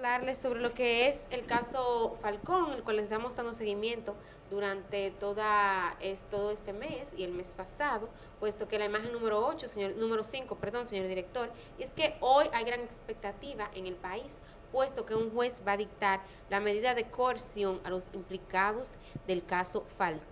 hablarles sobre lo que es el caso Falcón, el cual les estamos dando seguimiento durante toda, es, todo este mes y el mes pasado, puesto que la imagen número 8, señor, número 5, perdón, señor director, es que hoy hay gran expectativa en el país, puesto que un juez va a dictar la medida de coerción a los implicados del caso Falcón.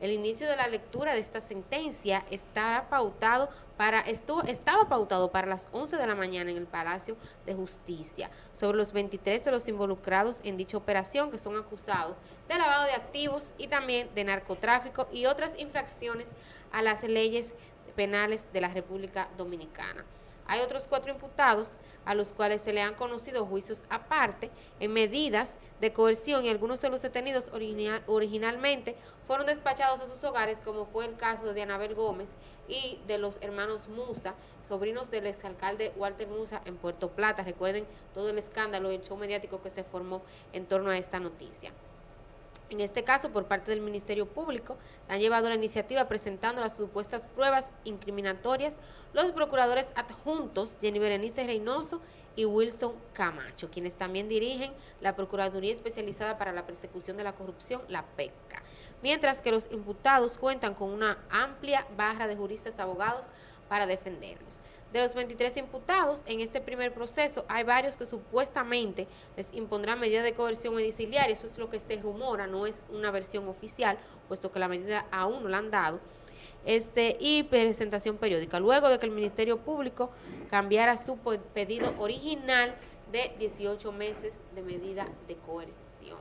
El inicio de la lectura de esta sentencia estará pautado para, estuvo, estaba pautado para las 11 de la mañana en el Palacio de Justicia sobre los 23 de los involucrados en dicha operación que son acusados de lavado de activos y también de narcotráfico y otras infracciones a las leyes penales de la República Dominicana. Hay otros cuatro imputados a los cuales se le han conocido juicios aparte en medidas de coerción y algunos de los detenidos originalmente fueron despachados a sus hogares, como fue el caso de Dianabel Gómez y de los hermanos Musa, sobrinos del exalcalde Walter Musa en Puerto Plata. Recuerden todo el escándalo y el show mediático que se formó en torno a esta noticia. En este caso, por parte del Ministerio Público, han llevado la iniciativa presentando las supuestas pruebas incriminatorias los procuradores adjuntos Jenny Berenice Reynoso y Wilson Camacho, quienes también dirigen la Procuraduría Especializada para la Persecución de la Corrupción, la PECA. Mientras que los imputados cuentan con una amplia barra de juristas abogados para defenderlos. De los 23 imputados en este primer proceso, hay varios que supuestamente les impondrán medida de coerción mediciliaria. Eso es lo que se rumora, no es una versión oficial, puesto que la medida aún no la han dado. Este, y presentación periódica. Luego de que el Ministerio Público cambiara su pedido original de 18 meses de medida de coerción.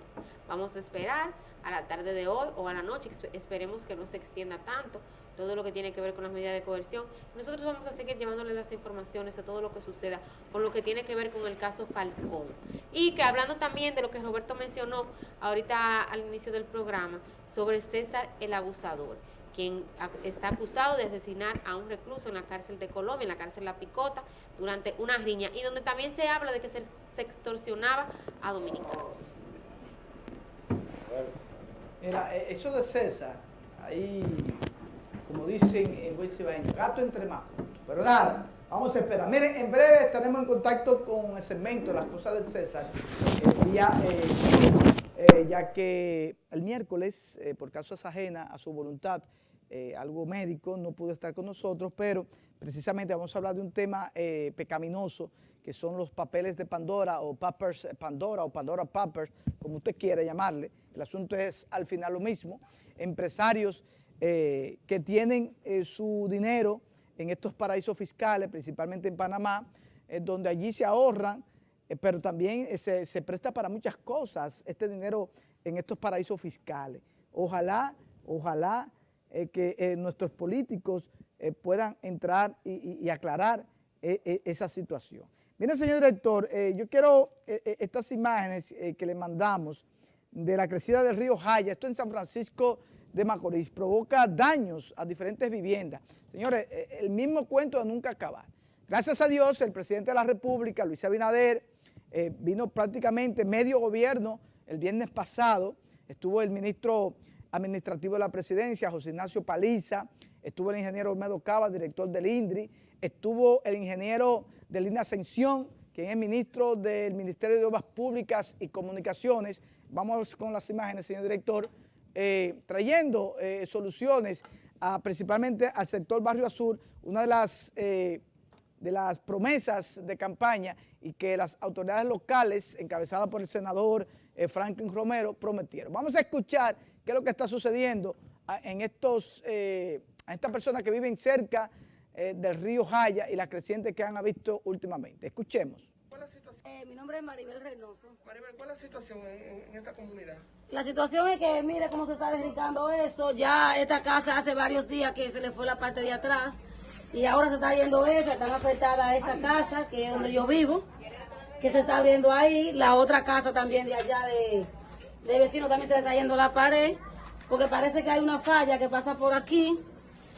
Vamos a esperar a la tarde de hoy o a la noche, esperemos que no se extienda tanto todo lo que tiene que ver con las medidas de coerción. Nosotros vamos a seguir llevándole las informaciones de todo lo que suceda con lo que tiene que ver con el caso Falcón. Y que hablando también de lo que Roberto mencionó ahorita al inicio del programa, sobre César el abusador quien está acusado de asesinar a un recluso en la cárcel de Colombia, en la cárcel La Picota, durante una riña, y donde también se habla de que se, extorsionaba a dominicanos. Mira, e, eso de César, ahí, como dicen en buen gato entre más. Pero nada, vamos a esperar. Miren, en breve estaremos en contacto con el segmento Las Cosas del César, el día, eh, eh, ya que el miércoles, eh, por causas ajenas a su voluntad, algo médico, no pudo estar con nosotros, pero precisamente vamos a hablar de un tema pecaminoso que son los papeles de Pandora o Pappers Pandora o Pandora Papers, como usted quiera llamarle. El asunto es al final lo mismo. Empresarios eh, que tienen eh, su dinero en estos paraísos fiscales, principalmente en Panamá, eh, donde allí se ahorran, pero también se, presta para muchas cosas este dinero en estos paraísos fiscales. Ojalá, ojalá que nuestros políticos puedan entrar y aclarar esa situación. Mire, señor director, yo quiero estas imágenes que le mandamos de la crecida del río Jaya, esto en San Francisco de Macorís, provoca daños a diferentes viviendas. Señores, el mismo cuento de nunca acabar. Gracias a Dios, el presidente de la República, Luis Abinader, vino prácticamente medio gobierno el viernes pasado, estuvo el ministro administrativo de la presidencia, José Ignacio Paliza, estuvo el ingeniero Olmedo Cava, director del INDRI, estuvo el ingeniero de Lina Ascensión, quien es ministro del Ministerio de Obras Públicas y Comunicaciones. Vamos con las imágenes, señor director, eh, trayendo eh, soluciones principalmente al sector Barrio Azul, una de las, eh, de las promesas de campaña y que las autoridades locales, encabezadas por el senador Franklin Romero, prometieron. Vamos a escuchar qué es lo que está sucediendo a, en estos, a estas personas que viven cerca eh, del río Jaya y la creciente que han visto últimamente. Escuchemos. ¿Cuál es la situación? Eh, mi nombre es Maribel Reynoso. Maribel, ¿cuál es la situación en, esta comunidad? La situación es que mire cómo se está dedicando eso. Ya esta casa hace varios días que se le fue la parte de atrás y ahora se está yendo esa, están afectada esa casa que es donde yo vivo, que se está abriendo ahí. La otra casa también de allá de, de vecino también se le está yendo la pared porque parece que hay una falla que pasa por aquí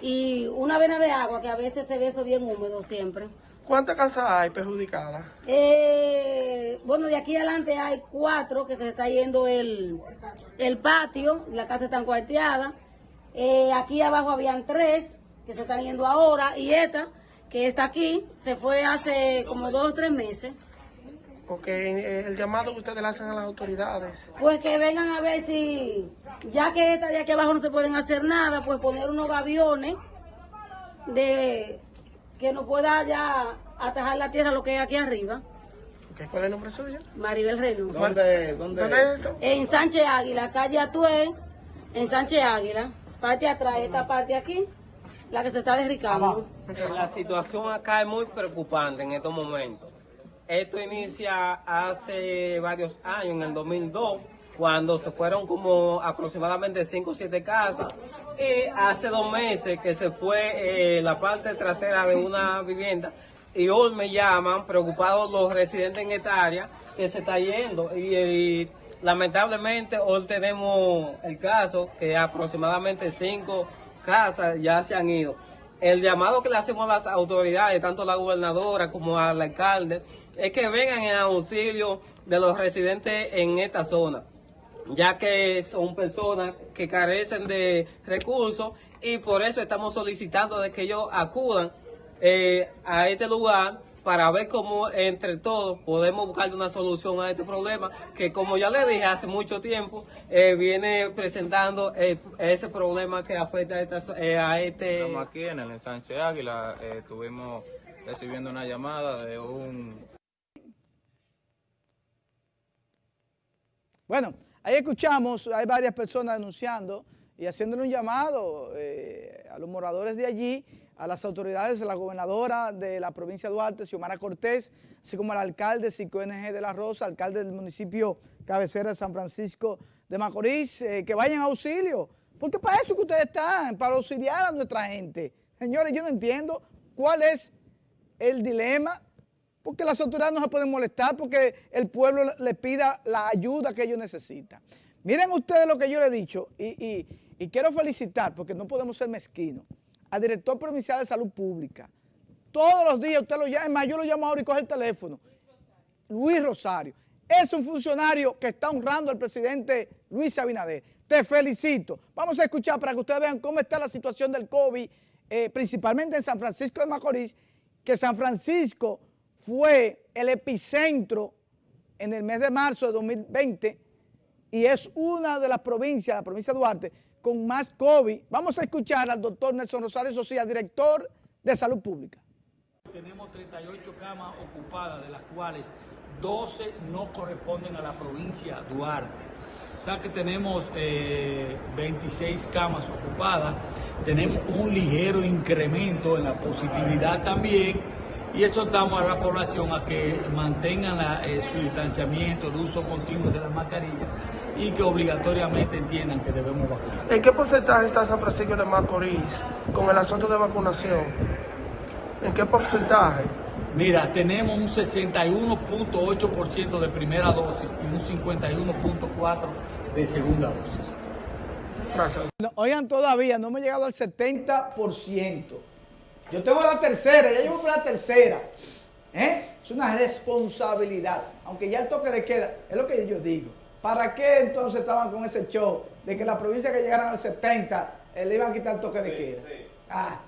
y una vena de agua que a veces se ve eso bien húmedo siempre. ¿Cuántas casas hay perjudicadas? Eh, bueno, de aquí adelante hay cuatro que se está yendo el, el patio, la casa está cuarteada. Eh, aquí abajo habían tres que se están yendo ahora y esta que está aquí se fue hace como dos o tres meses. Porque el llamado que ustedes le hacen a las autoridades. Pues que vengan a ver si, ya que esta de aquí abajo no se pueden hacer nada, pues poner unos gaviones de que no pueda ya atajar la tierra lo que hay aquí arriba. ¿Qué, ¿Cuál es el nombre suyo? Maribel Reynolds. ¿Dónde, dónde? ¿Dónde es esto? En Sánchez Águila, calle Atuel, en Sánchez Águila, parte atrás, esta parte aquí, la que se está derricando. La situación acá es muy preocupante en estos momentos. Esto inicia hace varios años, en el 2002, cuando se fueron como aproximadamente 5 o 7 casas. Y hace dos meses que se fue eh, la parte trasera de una vivienda. Y hoy me llaman preocupados los residentes en esta área que se está yendo. Y, y lamentablemente hoy tenemos el caso que aproximadamente 5 casas ya se han ido. El llamado que le hacemos a las autoridades, tanto a la gobernadora como al alcalde, es que vengan en auxilio de los residentes en esta zona, ya que son personas que carecen de recursos y por eso estamos solicitando de que ellos acudan eh, a este lugar para ver cómo entre todos podemos buscar una solución a este problema que como ya le dije hace mucho tiempo eh, viene presentando eh, ese problema que afecta a, esta- eh, a este Estamos aquí en el ensanche Águila, eh, estuvimos recibiendo una llamada de un Bueno, ahí escuchamos, hay varias personas denunciando y haciéndole un llamado eh, a los moradores de allí, a las autoridades, a la gobernadora de la provincia de Duarte, Xiomara Cortés, así como al alcalde Cico NG de la Rosa, alcalde del municipio cabecera de San Francisco de Macorís, eh, que vayan a auxilio, porque para eso que ustedes están, para auxiliar a nuestra gente. Señores, yo no entiendo cuál es el dilema, porque las autoridades no se pueden molestar porque el pueblo le- pida la ayuda que ellos necesitan. Miren ustedes lo que yo le he dicho y quiero felicitar, porque no podemos ser mezquinos, al director provincial de salud pública. Todos los días usted lo llama, es más, yo lo llamo ahora y coge el teléfono. Luis Rosario. Es un funcionario que está honrando al presidente Luis Abinader. Te felicito. Vamos a escuchar para que ustedes vean cómo está la situación del COVID, eh, principalmente en San Francisco de Macorís, que San Francisco fue el epicentro en el mes de marzo de 2020 y es una de las provincias, la provincia de Duarte, con más COVID. Vamos a escuchar al doctor Nelson Rosario Socia, director de Salud Pública. Tenemos 38 camas ocupadas, de las cuales 12 no corresponden a la provincia Duarte. O sea que tenemos eh, 26 camas ocupadas, tenemos un ligero incremento en la positividad también y exhortamos a la población a que mantengan la, eh, su distanciamiento de uso continuo de las mascarillas y que obligatoriamente entiendan que debemos vacunar. ¿En qué porcentaje está San Francisco de Macorís con el asunto de vacunación? ¿En qué porcentaje? Mira, tenemos un 61.8% de primera dosis y un 51.4% de segunda dosis. Gracias. No, oigan, todavía no hemos llegado al 70%. Yo tengo la tercera, ya llevo por la tercera. ¿Eh? Es una responsabilidad. Aunque ya el toque de queda, es lo que yo digo. ¿Para qué entonces estaban con ese show de que la provincia que llegaran al 70 eh, le iban a quitar el toque de queda? Ah,